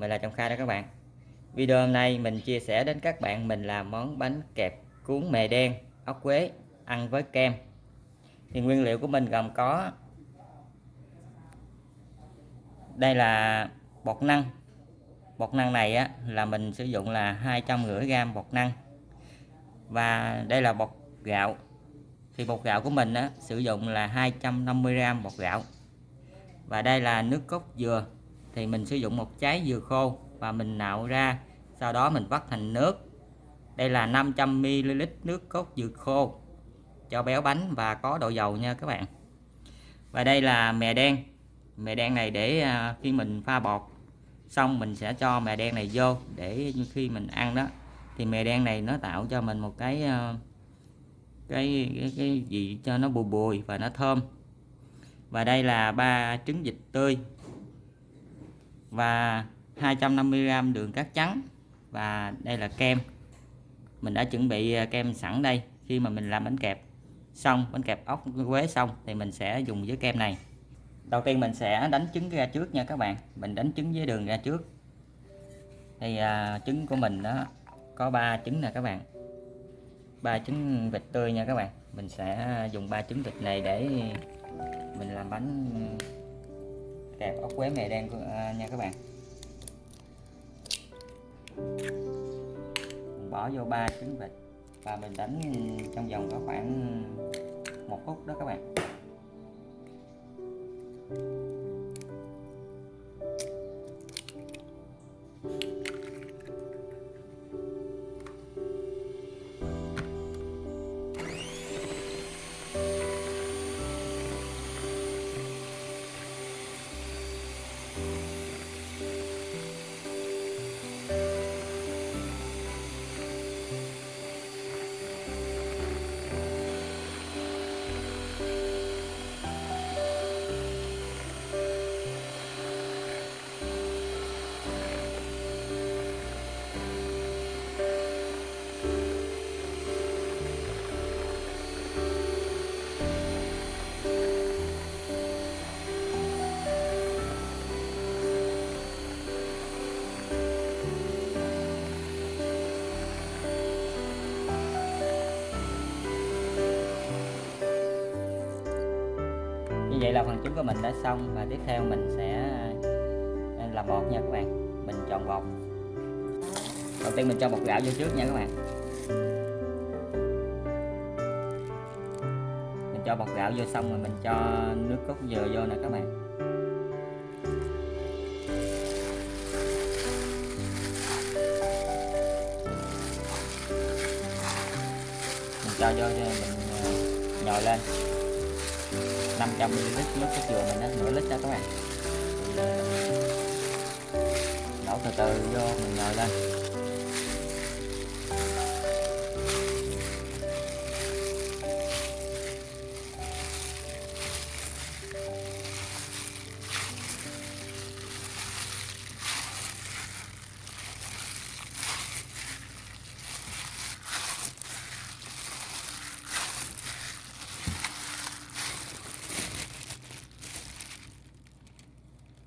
mình là Trọng Khai đó các bạn. Video hôm nay mình chia sẻ đến các bạn mình làm món bánh kẹp cuốn mè đen ốc quế ăn với kem. Thì nguyên liệu của mình gồm có đây là bột năng. Bột năng này á, là mình sử dụng là 250 g bột năng. Và đây là bột gạo. Thì bột gạo của mình á, sử dụng là 250 g bột gạo. Và đây là nước cốt dừa thì mình sử dụng một trái dừa khô và mình nạo ra sau đó mình vắt thành nước. Đây là 500ml nước cốt dừa khô cho béo bánh và có độ dầu nha các bạn. Và đây là mè đen. Mè đen này để à, khi mình pha bột xong mình sẽ cho mè đen này vô để khi mình ăn đó. Thì mè đen này nó tạo cho mình một cái à, cái cái, cái gì cho nó bùi bùi và nó thơm. Và đây là ba trứng vịt tươi và 250g đường cát trắng. Và đây là kem. Mình đã chuẩn bị à, kem sẵn đây. Khi mà mình làm bánh kẹp xong bánh kẹp ốc quế xong thì mình sẽ dùng với kem này. Đầu tiên mình sẽ đánh trứng ra trước nha các bạn. Mình đánh trứng với đường ra trước. Thì à, trứng của mình đó có 3 trứng nè các bạn. Ba trứng vịt tươi nha các bạn. Mình sẽ dùng ba trứng vịt này để mình làm bánh kẹp ốc quế mè đen à, nha các bạn. Mình bỏ vô ba trứng vịt và mình đánh trong vòng có khoảng một phút đó các bạn. Vậy là phần trứng của mình đã xong và tiếp theo mình sẽ à, làm bột nha các bạn. Mình chọn bột đầu tiên mình cho bột gạo vô trước nha các bạn. Mình cho bột gạo vô xong rồi mình cho nước cốt dừa vô nè các bạn. Mình cho vô mình à, nhồi lên. 500 ml nước cốt dừa mình á, nửa lít đó các bạn. Đổ từ từ vô, mình nhồi lên.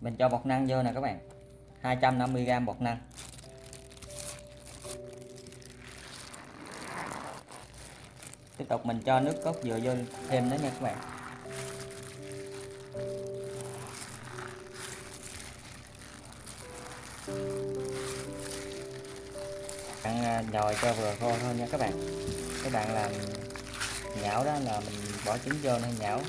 Mình cho bột năng vô nè các bạn. 250g bột năng. Tiếp tục mình cho nước cốt dừa vô thêm nữa nha các bạn. Bạn à, nhồi cho vừa khô thôi nha các bạn. Các bạn làm nhão đó là mình bỏ trứng vô nên nhão.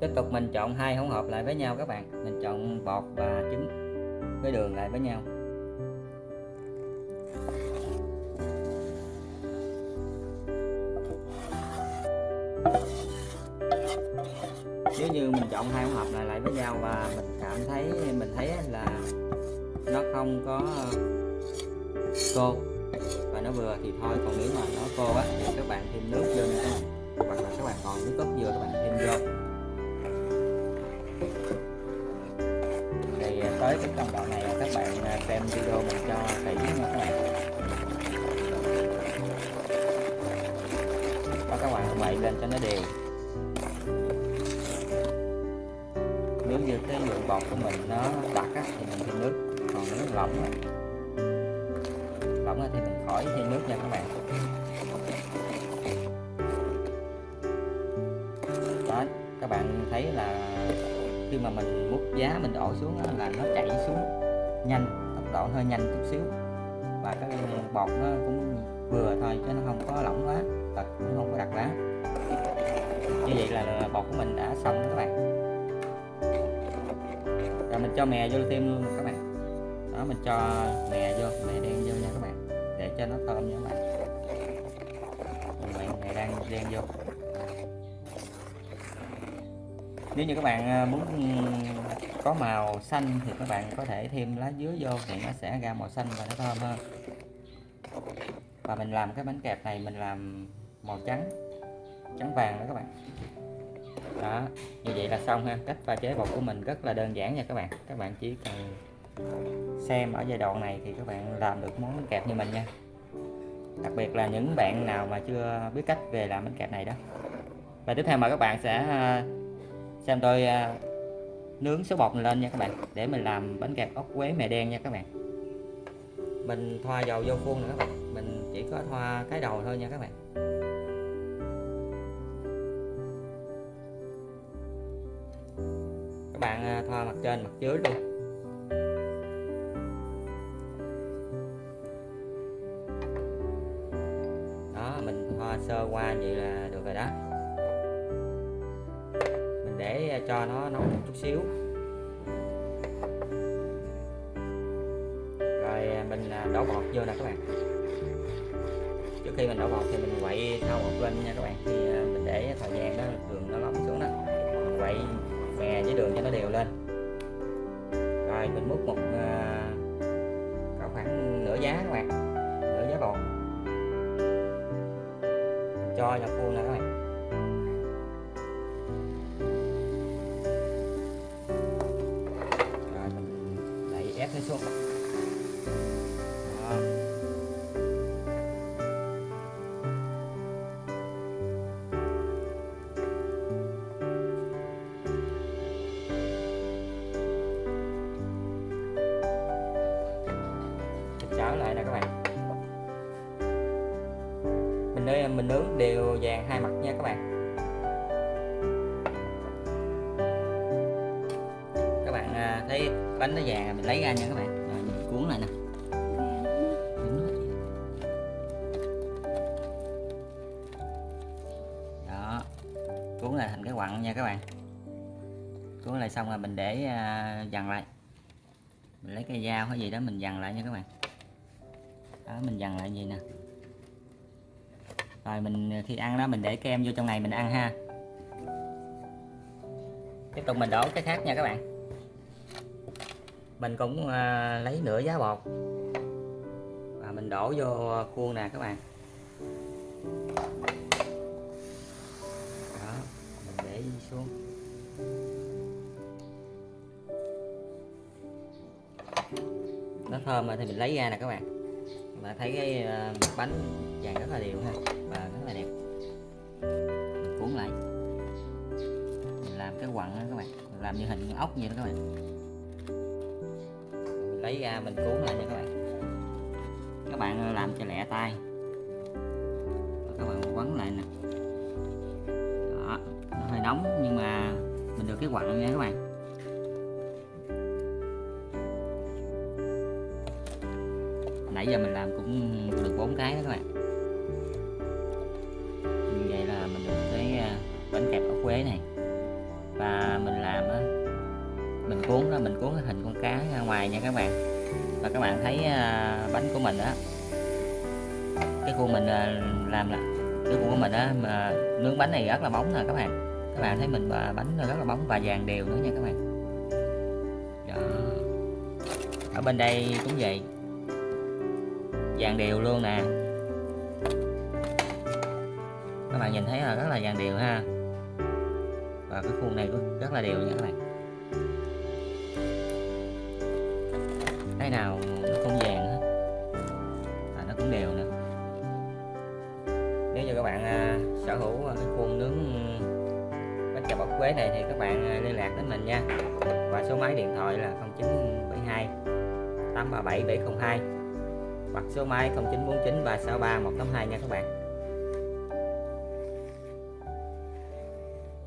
Tiếp tục mình chọn hai hỗn hợp lại với nhau các bạn. Mình chọn bột và trứng với đường lại với nhau. Nếu như mình chọn hai hỗn hợp này lại với nhau và mình cảm thấy, mình thấy là nó không có cô và nó vừa thì thôi. Còn nếu mà nó cô á thì các bạn thêm nước vô nha. Các bạn hoặc là các bạn còn nước cốt dừa các bạn thêm vô. Tới cái công đoạn này các bạn à, xem video mình cho kỹ nha các bạn. Đó các bạn quậy lên cho nó đều. Nếu như cái lượng bột của mình nó đặc á, thì mình thêm nước. Còn nếu lỏng á, lỏng thì mình khỏi thêm nước nha các bạn. Giá mình đổ xuống là nó chảy xuống nhanh tốc độ hơi nhanh chút xíu. Và cái bột nó cũng vừa thôi chứ nó không có lỏng quá và cũng không có đặc quá. Như vậy là bột của mình đã xong các bạn. Rồi mình cho mè vô thêm luôn các bạn. Đó mình cho mè vô mè đen vô nha các bạn để cho nó thơm nha các bạn. Mè, đang đen vô. Nếu như các bạn à, muốn có màu xanh thì các bạn có thể thêm lá dứa vô thì nó sẽ ra màu xanh và nó thơm hơn. Và mình làm cái bánh kẹp này, mình làm màu trắng trắng vàng đó các bạn. Đó, như vậy là xong ha. Cách pha chế bột của mình rất là đơn giản nha các bạn. Các bạn chỉ cần xem ở giai đoạn này thì các bạn làm được món bánh kẹp như mình nha. Đặc biệt là những bạn nào mà chưa biết cách về làm bánh kẹp này đó. Và tiếp theo mời các bạn sẽ à, xem tôi à, nướng số bột này lên nha các bạn, để mình làm bánh kẹp ốc quế mè đen nha các bạn. Mình thoa dầu vô khuôn nữa các bạn, mình chỉ có thoa cái đầu thôi nha các bạn. Các bạn à, thoa mặt trên, mặt dưới luôn. Đó, mình thoa sơ qua vậy là được rồi đó để cho nó nóng một chút xíu. Rồi à, mình à, đổ bột vô nè các bạn. Trước khi mình đổ bột thì mình quậy thau bột lên nha các bạn. Thì à, mình để thời gian đó đường nó lỏng xuống đó. Mình quậy mè với đường cho nó đều lên. Rồi mình múc một uh, khoảng nửa giá các bạn. Nửa giá bột. Cho vào khuôn nè các bạn. Mình nướng đều vàng hai mặt nha các bạn. Các bạn à, thấy bánh nó vàng mình lấy ra nha các bạn. Rồi, mình cuốn lại nè. Đó, cuốn lại thành cái quặng nha các bạn. Cuốn lại xong rồi mình để à, dằn lại. Mình lấy cái dao hay gì đó mình dằn lại nha các bạn. Đó, mình dằn lại gì nè rồi mình ờ, khi ăn đó mình để kem vô trong này mình ăn ha. Tiếp tục mình đổ cái khác nha các bạn. Mình cũng à, lấy nửa giá bột. Và mình đổ vô khuôn nè các bạn. Đó mình để xuống. Nó thơm rồi thì mình lấy ra nè các bạn mà thấy cái ờ, bánh vàng rất là đều ha, và rất là đẹp. Mình cuốn lại. Mình làm cái quặng đó các bạn, mình làm như hình ốc vậy đó các bạn. Mình lấy ra mình cuốn lại nha các bạn. Các bạn ờ, làm cho lẹ tay. Và các bạn quấn lại nè. Đó, nó hơi nóng nhưng mà mình được cái quặng nha các bạn. Nãy giờ mình làm cũng được bốn cái đó các bạn. Như vậy là mình được cái à, bánh kẹp ốc quế này. Và mình làm á, mình cuốn đó mình cuốn cái hình con cá ra ngoài nha các bạn. Và các bạn thấy à, bánh của mình á, cái khuôn mình à, làm là cái khuôn của mình á, mà nướng bánh này rất là bóng nè các bạn. Các bạn thấy mình bánh rất là bóng và vàng đều nữa nha các bạn. Đó. ở bên đây cũng vậy vàng đều luôn nè. Các bạn nhìn thấy là rất là vàng đều ha. Và cái khuôn này cũng rất là đều nha các bạn. Cái nào nó không vàng hết và nó cũng đều nữa nếu như các bạn à, sở hữu à, cái khuôn nướng bánh kẹp bọc quế này thì các bạn à, liên lạc đến mình nha. Và số máy điện thoại là 0972 837 702 hoặc số máy 0949 363 182 nha các bạn.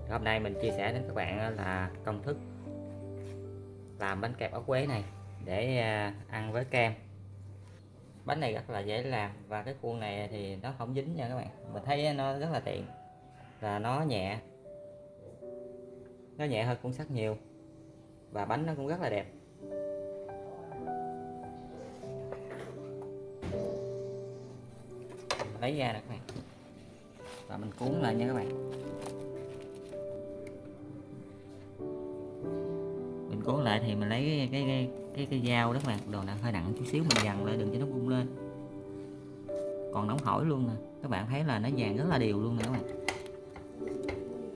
Hôm nay mình chia sẻ đến các bạn là công thức làm bánh kẹp ốc quế này để à, ăn với kem. Bánh này rất là dễ làm và cái khuôn này thì nó không dính nha các bạn. Mình thấy nó rất là tiện và nó nhẹ nó nhẹ hơn cuốn sắt nhiều và bánh nó cũng rất là đẹp. Lấy ra được các bạn. Và mình cuốn lại nha các bạn. Mình cuốn lại thì mình lấy cái cái cái cái, cái dao đó các bạn. Đồ nặng hơi nặng chút xíu mình dằn lại đừng cho nó bung lên. Còn nóng hổi luôn nè. Các bạn thấy là nó vàng rất là đều luôn nè các bạn.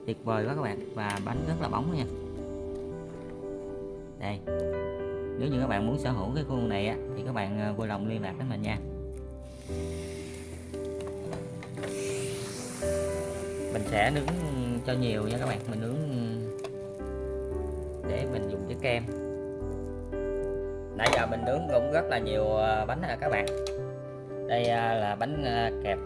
Tuyệt vời quá các bạn. Và bánh rất là bóng nha. Đây. Nếu như các bạn muốn sở hữu cái khuôn này á, thì các bạn à, vui lòng liên lạc với mình nha. Sẽ nướng cho nhiều nha các bạn. Mình nướng để mình dùng với kem. Nãy giờ mình nướng cũng rất là nhiều à, bánh nè các bạn. Đây à, là bánh à, kẹp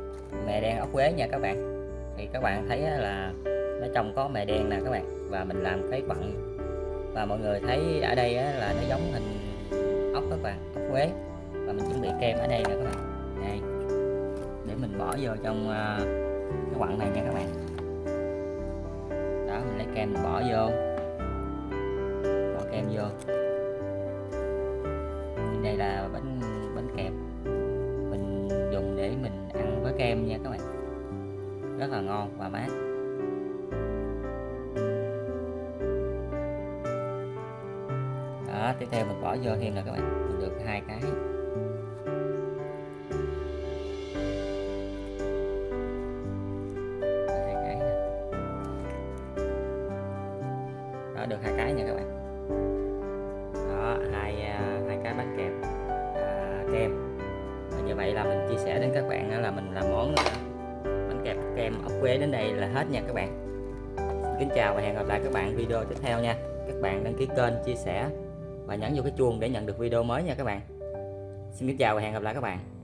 mè đen ốc quế nha các bạn. Thì các bạn thấy là nó trong có mè đen nè các bạn. Và mình làm cái quặng và mọi người thấy ở đây là nó giống hình ốc các bạn, ốc quế. Và mình chuẩn bị kem ở đây nè các bạn. Đây. Để mình bỏ vô trong cái quặng này nha các bạn kem mình bỏ vô. Bỏ kem vô. Đây là bánh bánh kẹp. Mình dùng để mình ăn với kem nha các bạn. Rất là ngon và mát. Đó, tiếp theo mình bỏ vô thêm là các bạn. Mình được hai cái. Đó được hai cái nha các bạn. Đó hai à, hai cái bánh kẹp à, kem. Và như vậy là mình chia sẻ đến các bạn là mình làm món bánh kẹp kem ốc quế đến đây là hết nha các bạn. Xin kính chào và hẹn gặp lại các bạn video tiếp theo nha. Các bạn đăng ký kênh chia sẻ và nhấn vào cái chuông để nhận được video mới nha các bạn. Xin kính chào và hẹn gặp lại các bạn.